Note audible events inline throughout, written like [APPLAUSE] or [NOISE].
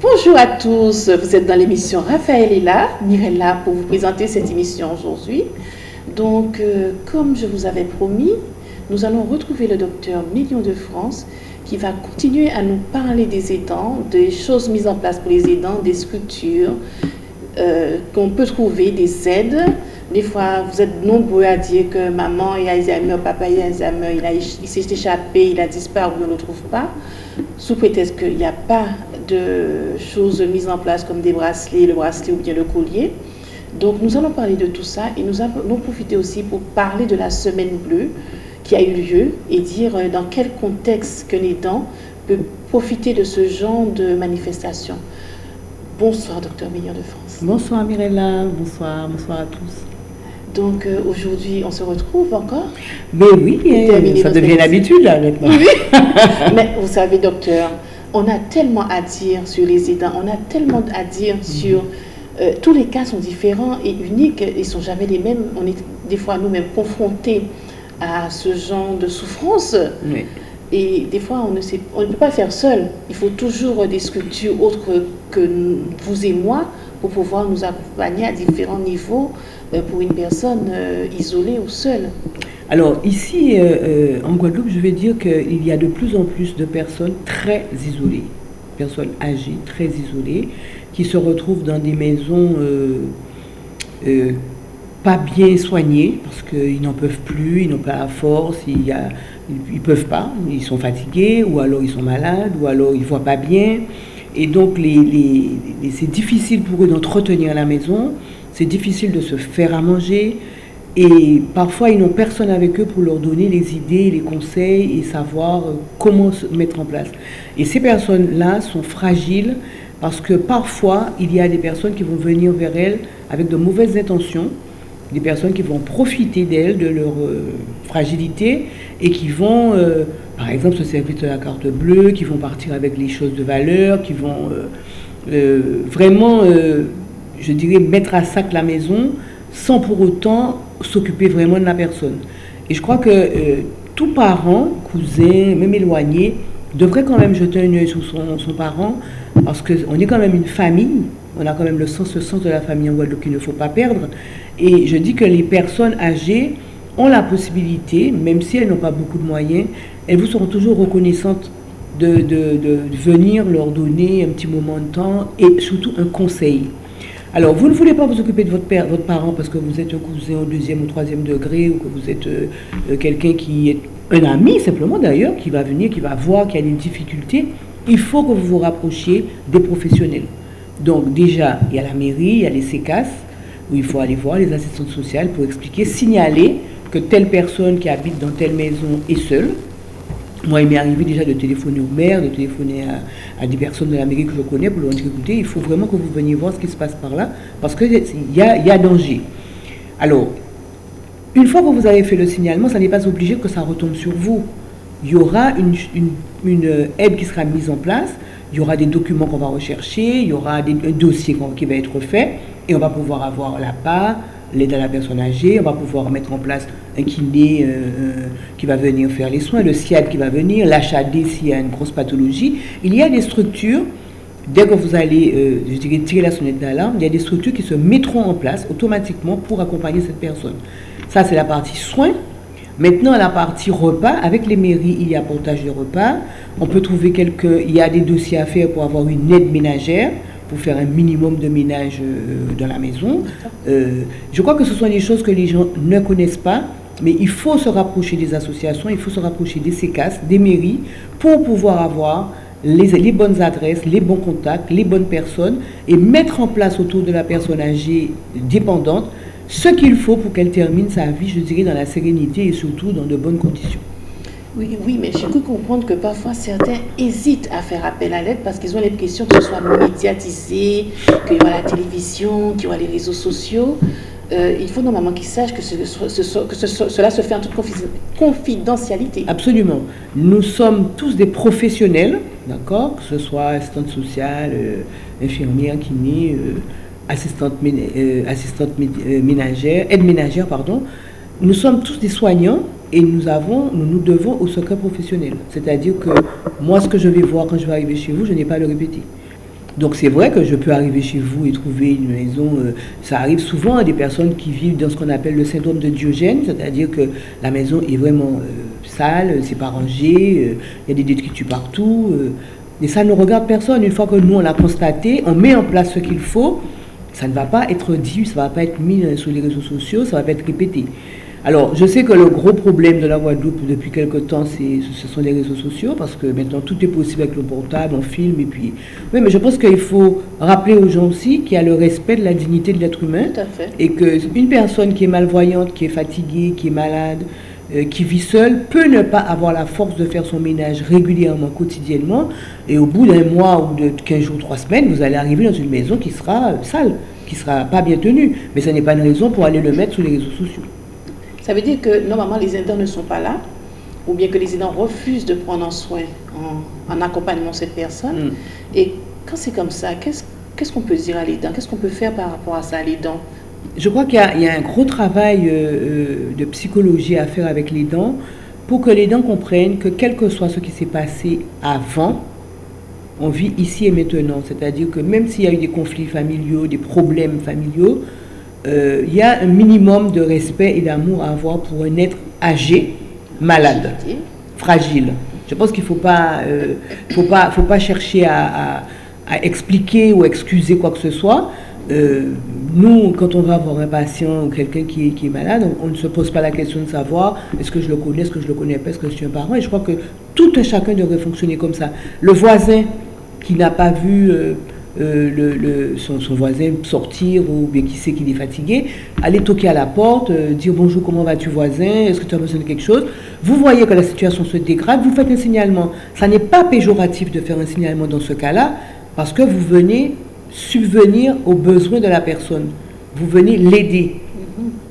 Bonjour à tous, vous êtes dans l'émission Raphaël est là, Mirella pour vous présenter cette émission aujourd'hui. Donc, euh, comme je vous avais promis, nous allons retrouver le docteur Million de France qui va continuer à nous parler des aidants, des choses mises en place pour les aidants, des structures euh, qu'on peut trouver, des aides. Des fois, vous êtes nombreux à dire que maman a Alzheimer, papa a Alzheimer, il, il s'est échappé, il a disparu, on ne le trouve pas, sous prétexte qu'il n'y a pas de choses mises en place comme des bracelets, le bracelet ou bien le collier. Donc nous allons parler de tout ça et nous allons profiter aussi pour parler de la semaine bleue qui a eu lieu et dire euh, dans quel contexte qu'un aidant peut profiter de ce genre de manifestation. Bonsoir, docteur Meilleur de France. Bonsoir, Mirella. Bonsoir, bonsoir à tous. Donc euh, aujourd'hui, on se retrouve encore? Mais oui, ça devient l'habitude là maintenant. Oui. [LAUGHS] Mais vous savez, docteur, on a tellement à dire sur les aidants, on a tellement à dire mhm. sur... Euh, tous les cas sont différents et uniques, ils ne sont jamais les mêmes. On est des fois nous-mêmes confrontés à ce genre de souffrance. Et des fois, on ne, sait, on ne peut pas faire seul. Il faut toujours des structures autres que vous et moi pour pouvoir nous accompagner à différents niveaux euh, pour une personne euh, isolée ou seule. Alors ici, euh, en Guadeloupe, je vais dire qu'il y a de plus en plus de personnes très isolées, personnes âgées, très isolées, qui se retrouvent dans des maisons pas bien soignées parce qu'ils n'en peuvent plus, ils n'ont pas la force, il ils peuvent pas, ils sont fatigués, ou alors ils sont malades, ou alors ils voient pas bien. Et donc c'est difficile pour eux d'entretenir la maison, c'est difficile de se faire à manger. Et parfois, ils n'ont personne avec eux pour leur donner les idées, les conseils et savoir euh, comment se mettre en place. Et ces personnes-là sont fragiles parce que parfois, il y a des personnes qui vont venir vers elles avec de mauvaises intentions des personnes qui vont profiter d'elles, de leur euh, fragilité, et qui vont, euh, par exemple, se servir de la carte bleue, qui vont partir avec les choses de valeur, qui vont vraiment, je dirais, mettre à sac la maison, sans pour autant s'occuper vraiment de la personne. Et je crois que tout parent, cousin, même éloigné, devrait quand même jeter un œil sur son, son parent, parce qu'on est quand même une famille, on a quand même le sens, le sens de la famille en Guadeloupe qu'il ne faut pas perdre. Et je dis que les personnes âgées ont la possibilité, même si elles n'ont pas beaucoup de moyens, elles vous seront toujours reconnaissantes de, venir leur donner un petit moment de temps et surtout un conseil. Alors, vous ne voulez pas vous occuper de votre, père, votre parent parce que vous êtes un cousin au deuxième ou troisième degré ou que vous êtes euh, euh, quelqu'un qui est un ami simplement d'ailleurs, qui va venir, qui va voir qu'il y a des difficultés. Il faut que vous vous rapprochiez des professionnels. Donc déjà, il y a la mairie, il y a les CECAS, où il faut aller voir les assistantes sociales pour expliquer, signaler que telle personne qui habite dans telle maison est seule. Moi, il m'est arrivé déjà de téléphoner au maire, de téléphoner à, des personnes de la mairie que je connais pour leur dire, écoutez, il faut vraiment que vous veniez voir ce qui se passe par là, parce qu'il y a, y a danger. Alors, une fois que vous avez fait le signalement, ça n'est pas obligé que ça retombe sur vous. Il y aura une, une aide qui sera mise en place, il y aura des documents qu'on va rechercher, il y aura un dossier qui va être fait, et on va pouvoir avoir la part, l'aide à la personne âgée, on va pouvoir mettre en place un kiné euh, euh, qui va venir faire les soins, le SIAD qui va venir, l'HAD s'il y a une grosse pathologie. Il y a des structures, dès que vous allez, euh, tirer la sonnette d'alarme, il y a des structures qui se mettront en place automatiquement pour accompagner cette personne. Ça, c'est la partie soins. Maintenant, la partie repas, avec les mairies, il y a portage de repas. On peut trouver quelques... Il y a des dossiers à faire pour avoir une aide ménagère, pour faire un minimum de ménage euh, dans la maison. Euh, je crois que ce sont des choses que les gens ne connaissent pas, mais il faut se rapprocher des associations, il faut se rapprocher des CECAS, des mairies, pour pouvoir avoir les, les, bonnes adresses, les bons contacts, les bonnes personnes, et mettre en place autour de la personne âgée dépendante ce qu'il faut pour qu'elle termine sa vie, je dirais, dans la sérénité et surtout dans de bonnes conditions. Oui, oui, mais j'ai cru comprendre que parfois certains hésitent à faire appel à l'aide parce qu'ils ont l'impression que ce soit médiatisé, qu'il y aura la télévision, qu'il y aura les réseaux sociaux. Euh, il faut normalement qu'ils sachent que, cela se fait en toute confidentialité. Absolument. Nous sommes tous des professionnels, d'accord Que ce soit assistante sociale, euh, infirmière, kiné, euh, assistante, assistante ménagère, aide ménagère, pardon. Nous sommes tous des soignants et nous avons, nous nous devons au secret professionnel. C'est-à-dire que moi, ce que je vais voir quand je vais arriver chez vous, je n'ai pas à le répéter. Donc c'est vrai que je peux arriver chez vous et trouver une maison, euh, ça arrive souvent à des personnes qui vivent dans ce qu'on appelle le syndrome de Diogène, c'est-à-dire que la maison est vraiment euh, sale, c'est pas rangé, il y a des détritus partout, et ça ne regarde personne. Une fois que nous on l'a constaté, on met en place ce qu'il faut, ça ne va pas être dit, ça ne va pas être mis sur les réseaux sociaux, ça va pas être répété. Alors, je sais que le gros problème de la Guadeloupe depuis quelque temps, ce sont les réseaux sociaux, parce que maintenant tout est possible avec le portable, on filme, et puis... Oui, mais je pense qu'il faut rappeler aux gens aussi qu'il y a le respect de la dignité de l'être humain. Tout à fait. Et qu'une personne qui est malvoyante, qui est fatiguée, qui est malade, euh, qui vit seule, peut ne pas avoir la force de faire son ménage régulièrement, quotidiennement, et au bout d'un mois ou de 15 jours, 3 semaines, vous allez arriver dans une maison qui sera sale, qui ne sera pas bien tenue. Mais ce n'est pas une raison pour aller le mettre sur les réseaux sociaux. Ça veut dire que normalement les aidants ne sont pas là, ou bien que les aidants refusent de prendre en soin, en, accompagnement cette personne. Mm. Et quand c'est comme ça, qu'est-ce qu'on peut dire à l'aidant? Qu'est-ce qu'on peut faire par rapport à ça à l'aidant? Je crois qu'il y, a un gros travail euh, euh, de psychologie à faire avec l'aidant pour que l'aidant comprenne que quel que soit ce qui s'est passé avant, on vit ici et maintenant. C'est-à-dire que même s'il y a eu des conflits familiaux, des problèmes familiaux, euh, il y a un minimum de respect et d'amour à avoir pour un être âgé, malade, fragile. Je pense qu'il ne faut pas, euh, faut pas, faut pas chercher à, expliquer ou excuser quoi que ce soit. Euh, nous, quand on va voir un patient ou quelqu'un qui, qui, est malade, on, ne se pose pas la question de savoir est-ce que je le connais, est-ce que je le connais pas, est-ce que je suis un parent. Et je crois que tout un chacun devrait fonctionner comme ça. Le voisin qui n'a pas vu euh, le, son, voisin sortir ou bien qui sait qu'il est fatigué, aller toquer à la porte, euh, dire bonjour, comment vas-tu voisin, est-ce que tu as besoin de quelque chose? Vous voyez que la situation se dégrade, vous faites un signalement. Ça n'est pas péjoratif de faire un signalement dans ce cas-là, parce que vous venez subvenir aux besoins de la personne. Vous venez l'aider.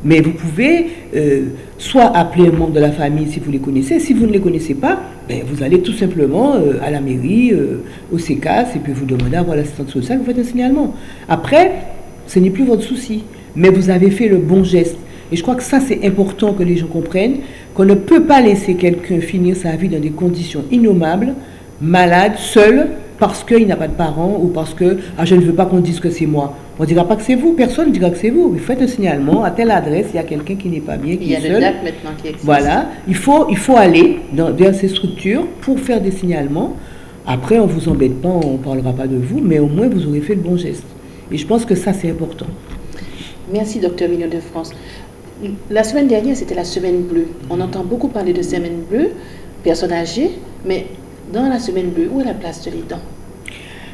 Mais vous pouvez euh, soit appeler un membre de la famille si vous les connaissez. Si vous ne les connaissez pas, ben, vous allez tout simplement euh, à la mairie, euh, au CECAS, et puis vous demandez à voir l'assistante sociale, vous faites un signalement. Après, ce n'est plus votre souci, mais vous avez fait le bon geste. Et je crois que ça, c'est important que les gens comprennent qu'on ne peut pas laisser quelqu'un finir sa vie dans des conditions innommables, malade, seul, parce qu'il n'a pas de parents ou parce que ah, je ne veux pas qu'on dise que c'est moi. On ne dira pas que c'est vous, personne ne dira que c'est vous. Vous faites un signalement à telle adresse, il y a quelqu'un qui n'est pas bien, qui il y a seul. maintenant qui existe. Voilà, il faut, il faut aller dans, vers ces structures pour faire des signalements. Après, on ne vous embête pas, on ne parlera pas de vous, mais au moins vous aurez fait le bon geste. Et je pense que ça, c'est important. Merci, docteur Million de France. La semaine dernière, c'était la semaine bleue. On entend beaucoup parler de semaine bleue, personnes âgées, mais dans la semaine bleue, où est la place de l'aidant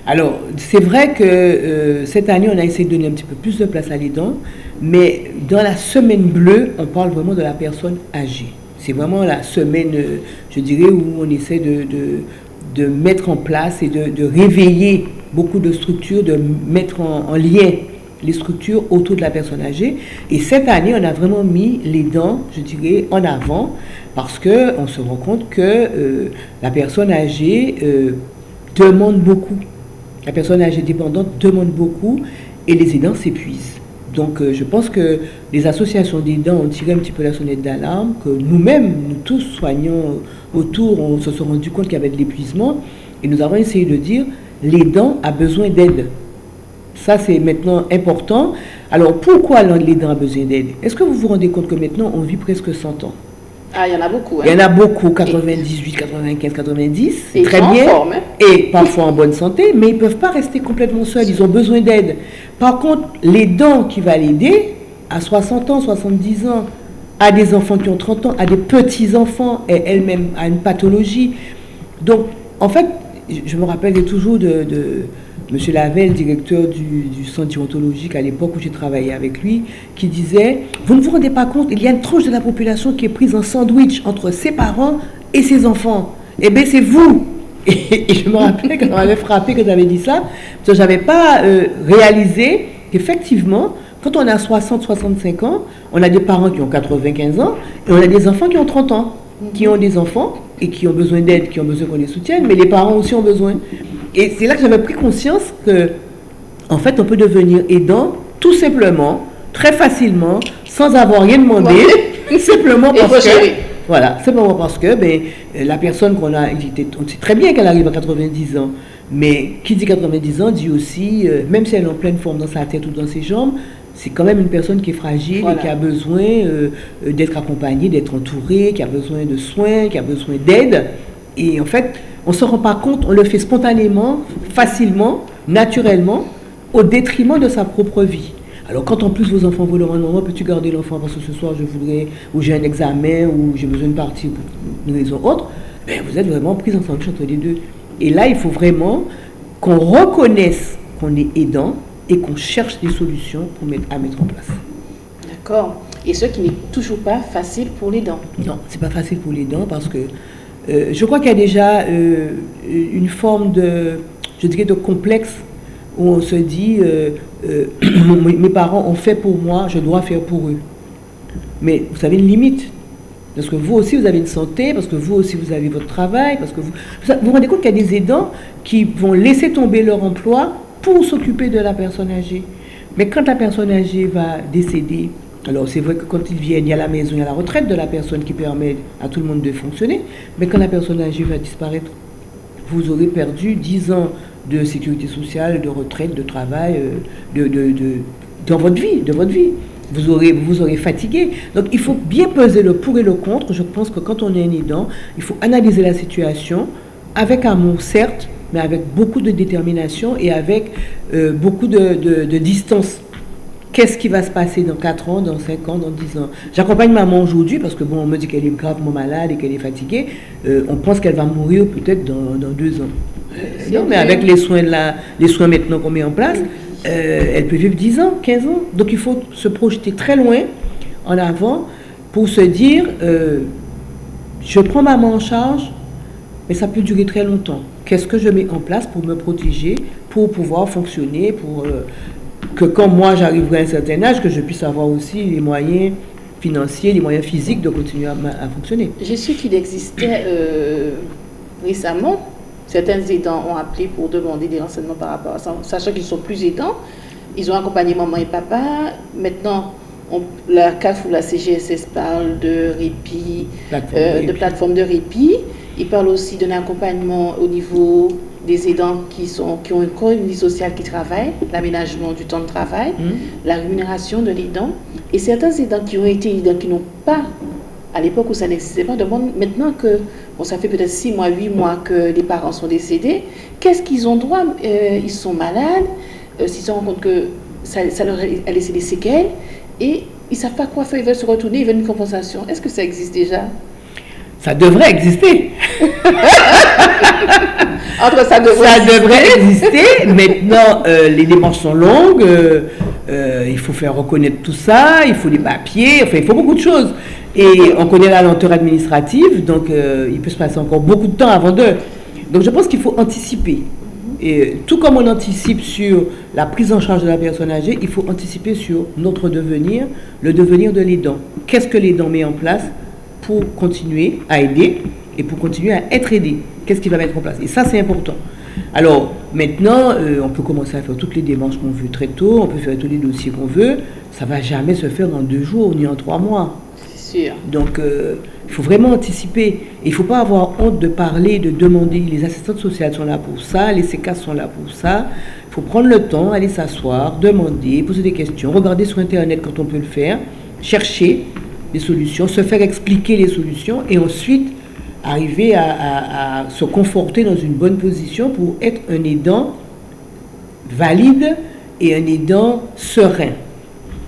alors, c'est vrai que euh, cette année, on a essayé de donner un petit peu plus de place à l'aidant, mais dans la semaine bleue, on parle vraiment de la personne âgée. C'est vraiment la semaine, euh, je dirais, où on essaie de, de, mettre en place et de, réveiller beaucoup de structures, de mettre en, lien les structures autour de la personne âgée. Et cette année, on a vraiment mis les dents, je dirais, en avant, parce qu'on se rend compte que euh, la personne âgée demande beaucoup la personne âgée dépendante demande beaucoup et les aidants s'épuisent. Donc euh, je pense que les associations d'aidants ont tiré un petit peu la sonnette d'alarme, que nous-mêmes, nous tous soignants autour, on se sont rendu compte qu'il y avait de l'épuisement et nous avons essayé de dire l'aidant a besoin d'aide. Ça, c'est maintenant important. Alors, pourquoi l'aidant a besoin d'aide? Est-ce que vous vous rendez compte que maintenant, on vit presque 100 ans? Ah, il y en a beaucoup. Hein. Il y en a beaucoup, 98, 95, 90, c'est très bien. Hein. Et parfois en bonne santé, mais ils ne peuvent pas rester complètement seuls, ils ont besoin d'aide. Par contre, les dents qui va l'aider, à 60 ans, 70 ans, à des enfants qui ont 30 ans, à des petits-enfants, et elle-même à une pathologie. Donc, en fait, je me rappelle toujours de Monsieur Lavelle, directeur du, centre déontologique à l'époque où j'ai travaillé avec lui, qui disait Vous ne vous rendez pas compte, il y a une tranche de la population qui est prise en sandwich entre ses parents et ses enfants. Eh bien, c'est vous [LAUGHS] et, je me rappelle quand on m'avait frappé que j'avais dit ça, parce que je n'avais pas euh, réalisé qu'effectivement, quand on a 60-65 ans, on a des parents qui ont 95 ans et on a des enfants qui ont 30 ans, qui ont des enfants et qui ont besoin d'aide, qui ont besoin qu'on les soutienne, mais les parents aussi ont besoin. Et c'est là que j'avais pris conscience que, en fait, on peut devenir aidant tout simplement, très facilement, sans avoir rien demandé, [LAUGHS] simplement parce que. Voilà, simplement parce que ben, la personne qu'on a, on sait très bien qu'elle arrive à 90 ans, Mais qui dit 90 ans dit aussi, euh, même si elle est en pleine forme dans sa tête ou dans ses jambes, c'est quand même une personne qui est fragile et qui a besoin euh, euh, d'être accompagnée, d'être entourée, qui a besoin de soins, qui a besoin d'aide. Et en fait, on ne se rend pas compte, on le fait spontanément, facilement, naturellement, au détriment de sa propre vie. Alors quand en plus vos enfants vous demandent, maman, peux-tu garder l'enfant parce que ce soir je voudrais, ou j'ai un examen, ou j'ai besoin de partir pour une raison autre, ben, vous êtes vraiment pris en sandwich entre les deux. Et là, il faut vraiment qu'on reconnaisse qu'on est aidant et qu'on cherche des solutions pour mettre, à mettre en place. D'accord. Et ce qui n'est toujours pas facile pour les dents. Non, c'est pas facile pour les dents parce que euh, je crois qu'il y a déjà euh, une forme de, je dirais, de complexe où on se dit, euh, [CLEARS THROAT] mes parents ont fait pour moi, je dois faire pour eux. Mais vous avez une limite. Parce que vous aussi, vous avez une santé, parce que vous aussi, vous avez votre travail, parce que vous... Vous vous rendez compte qu'il y a des aidants qui vont laisser tomber leur emploi pour s'occuper de la personne âgée. Mais quand la personne âgée va décéder, alors c'est vrai que quand ils viennent, il y a la maison, il y a la retraite de la personne qui permet à tout le monde de fonctionner, mais quand la personne âgée va disparaître, vous aurez perdu 10 ans de sécurité sociale, de retraite, de travail, euh, de, dans votre vie, vous aurez, vous aurez fatigué. Donc il faut bien peser le pour et le contre. Je pense que quand on est un aidant, il faut analyser la situation avec amour, certes, mais avec beaucoup de détermination et avec euh, beaucoup de, distance. Qu'est-ce qui va se passer dans 4 ans, dans 5 ans, dans 10 ans? J'accompagne maman aujourd'hui parce que bon, on me dit qu'elle est gravement malade et qu'elle est fatiguée. Euh, on pense qu'elle va mourir peut-être dans, dans 2 ans. non, mais avec les soins, là, les soins maintenant qu'on met en place, euh, elle peut vivre 10 ans, 15 ans. Donc il faut se projeter très loin en avant pour se dire, euh, je prends maman en charge, mais ça peut durer très longtemps. Qu'est-ce que je mets en place pour me protéger, pour pouvoir fonctionner, pour euh, que quand moi j'arriverai à un certain âge, que je puisse avoir aussi les moyens financiers, les moyens physiques de continuer à, fonctionner. Je sais qu'il existait récemment Certains aidants ont appelé pour demander des renseignements par rapport à ça, sachant qu'ils sont plus aidants. Ils ont accompagné maman et papa. Maintenant, la CAF ou la CGSS parle de répit, euh, de plateforme de répit. Ils parlent aussi d'un accompagnement au niveau des aidants qui, sont, qui ont encore une vie sociale qui travaillent, l'aménagement du temps de travail, mmh. la rémunération de l'aidant. Et certains aidants qui ont été aidants qui n'ont pas à l'époque où ça n'existait pas, demande maintenant que, bon, ça fait peut-être 6 mois, 8 mois que les parents sont décédés, qu'est-ce qu'ils ont droit euh, Ils sont malades, euh, s'ils se rendent compte que ça, leur a laissé des séquelles, et ils ne savent pas quoi faire, ils veulent se retourner, ils veulent une compensation. Est-ce que ça existe déjà? Ça devrait exister. [LAUGHS] Entre ça devrait, ça devrait exister. Maintenant, euh, les démarches sont longues. il faut faire reconnaître tout ça. Il faut des papiers. Enfin, il faut beaucoup de choses. Et on connaît la lenteur administrative, donc euh, il peut se passer encore beaucoup de temps avant de... Donc je pense qu'il faut anticiper. Et tout comme on anticipe sur la prise en charge de la personne âgée, il faut anticiper sur notre devenir, le devenir de l'aidant. Qu'est-ce que l'aidant met en place? Pour continuer à aider et pour continuer à être aidé Qu'est-ce qu'il va mettre en place? Et ça, c'est important. Alors, maintenant, euh, on peut commencer à faire toutes les démarches qu'on veut très tôt, on peut faire tous les dossiers qu'on veut. Ça ne va jamais se faire en deux jours ni en trois mois. Donc, euh, il faut vraiment anticiper. Il ne faut pas avoir honte de parler, de demander. Les assistantes sociales sont là pour ça, les CK sont là pour ça. Il faut prendre le temps, aller s'asseoir, demander, poser des questions, regarder sur Internet quand on peut le faire, chercher des solutions, se faire expliquer les solutions et ensuite arriver à se conforter dans une bonne position pour être un aidant valide et un aidant serein.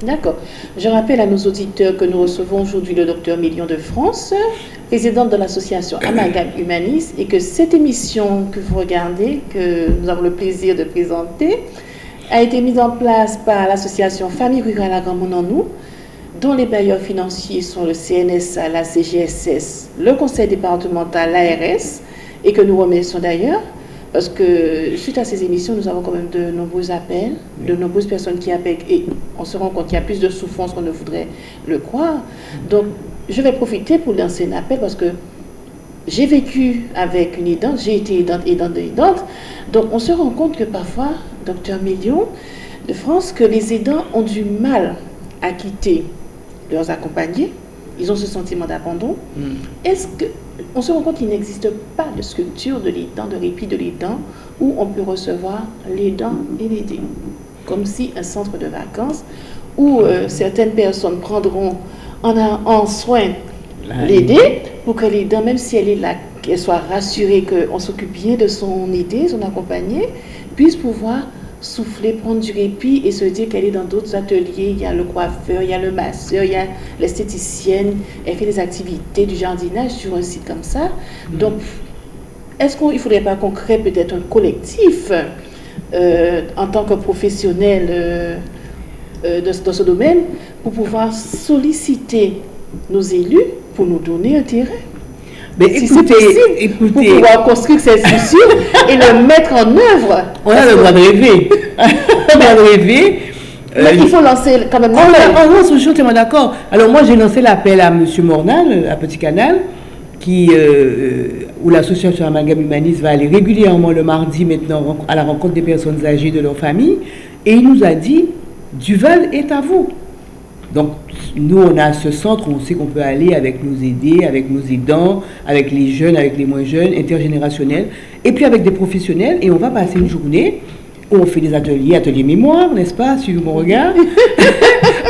D'accord. Je rappelle à nos auditeurs que nous recevons aujourd'hui le docteur Million de France, président de l'association Amalgame Humanis, et que cette émission que vous regardez, que nous avons le plaisir de présenter, a été mise en place par l'association Famille Rurale à Grand dont les bailleurs financiers sont le CNSA, la CGSS, le conseil départemental, l'ARS, et que nous remercions d'ailleurs. Parce que suite à ces émissions, nous avons quand même de nombreux appels, de nombreuses personnes qui appellent et on se rend compte qu'il y a plus de souffrance qu'on ne voudrait le croire. Donc, je vais profiter pour lancer un appel parce que j'ai vécu avec une aidante, j'ai été aidante, aidante, aidante. Donc, on se rend compte que parfois, docteur Million de France, que les aidants ont du mal à quitter leurs accompagnés. Ils ont ce sentiment d'abandon. Hmm. Est-ce que on se rend compte qu'il n'existe pas de structure de l'aidant, de répit de l'aidant, où on peut recevoir l'aidant et l'aider. Comme si un centre de vacances où euh, certaines personnes prendront en, en soin l'aider pour que l'aidant, même si elle est là, qu'elle soit rassurée qu'on s'occupe bien de son aider, son accompagner, puisse pouvoir souffler, prendre du répit et se dire qu'elle est dans d'autres ateliers. Il y a le coiffeur, il y a le masseur, il y a l'esthéticienne. Elle fait des activités du jardinage sur un site comme ça. Mm. Donc, est-ce qu'il ne faudrait pas qu'on crée peut-être un collectif euh, en tant que professionnel euh, euh, dans ce domaine pour pouvoir solliciter nos élus pour nous donner un terrain? Mais écoutez, pour pouvoir construire cette structure [LAUGHS] et le mettre en œuvre. On a le droit de rêver. [LAUGHS] on a le droit de rêver. Mais il faut lancer quand même l'appel. je suis d'accord. Alors moi, j'ai lancé l'appel à M. Mornal, à Petit Canal, qui, euh, euh, où l'association Amalgame Humaniste va aller régulièrement le mardi maintenant à la rencontre des personnes âgées de leur famille. Et il nous a dit, Duval est à vous. Donc, nous, on a ce centre où on sait qu'on peut aller avec nos aidés, avec nos aidants, avec les jeunes, avec les moins jeunes, intergénérationnels, et puis avec des professionnels, et on va passer une journée où on fait des ateliers, ateliers mémoire, n'est-ce pas, suivez mon regard. [LAUGHS]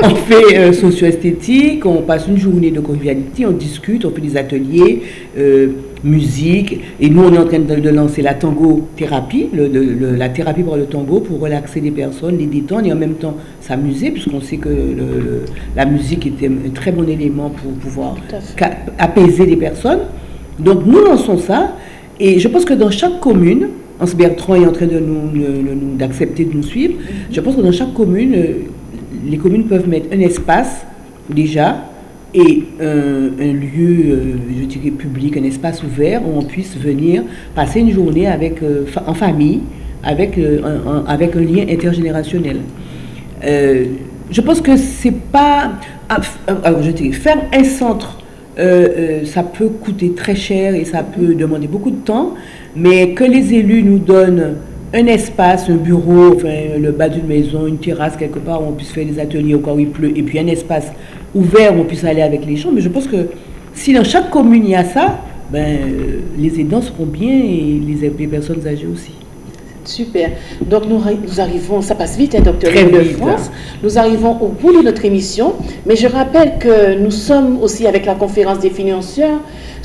on fait euh, socio-esthétique, on passe une journée de convivialité, on discute, on fait des ateliers, euh, musique. Et nous, on est en train de, lancer la tango thérapie, la thérapie par le tango pour relaxer les personnes, les détendre et en même temps s'amuser, puisqu'on sait que la musique est un très bon élément pour pouvoir apaiser les personnes. Donc nous lançons ça. Et je pense que dans chaque commune, Hans Bertrand est en train de nous, d'accepter de nous suivre, mm-hmm. je pense que dans chaque commune, euh, les communes peuvent mettre un espace déjà et un, lieu, euh, je dirais, public, un espace ouvert où on puisse venir passer une journée avec, euh, en famille, avec, euh, un, avec un lien intergénérationnel. je pense que c'est pas... Ah, alors, je dirais, faire un centre, ça peut coûter très cher et ça peut demander beaucoup de temps, mais que les élus nous donnent un espace, un bureau, enfin, le bas d'une maison, une terrasse quelque part où on puisse faire des ateliers au cas où il pleut, et puis un espace ouvert où on puisse aller avec les gens. Mais je pense que si dans chaque commune il y a ça, ben, euh, les aidants seront bien et les, les personnes âgées aussi. Super. Donc nous, nous, arrivons, ça passe vite, hein, docteur de France. Nous arrivons au bout de notre émission, mais je rappelle que nous sommes aussi avec la conférence des financiers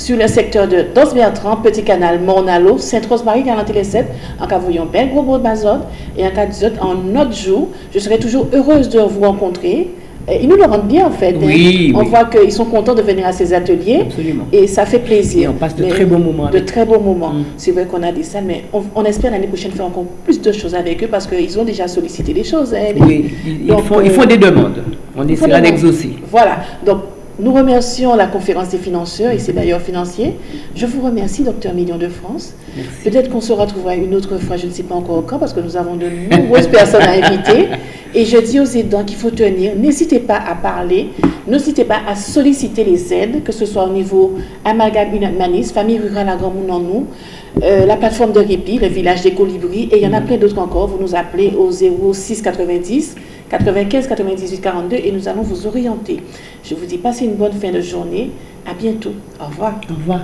sur le secteur de Dos Bertrand, Petit Canal, Mornalo, Sainte-Rose-Marie, 47, en cas voyons Bel Gros Bazot, et en cas en autre jour. Je serai toujours heureuse de vous rencontrer ils nous le rendent bien en fait. Hein. on voit qu'ils sont contents de venir à ces ateliers. Absolument. Et ça fait plaisir. on passe de très bons moments. De très bons moments. Mm. C'est vrai qu'on a dit ça, mais on, espère l'année prochaine faire encore plus de choses avec eux parce qu'ils ont déjà sollicité des choses. Hein, oui, ils, font, ils, font, des demandes. On essaiera d'exaucer. Voilà. Donc, nous remercions la conférence des financeurs et ses bailleurs financiers. Je vous remercie, docteur Million de France. Peut-être qu'on se retrouvera une autre fois, je ne sais pas encore quand, parce que nous avons de nombreuses [LAUGHS] personnes à inviter. Et je dis aux aidants qu'il faut tenir. N'hésitez pas à parler, n'hésitez pas à solliciter les aides, que ce soit au niveau Amalgame Manis, Famille Rurale à Grand nous, euh, la plateforme de répit, le village des colibris, et il y en a plein d'autres encore. Vous nous appelez au 06 90 95 98 42 et nous allons vous orienter. Je vous dis passez une bonne fin de journée. À bientôt. Au revoir. Au revoir.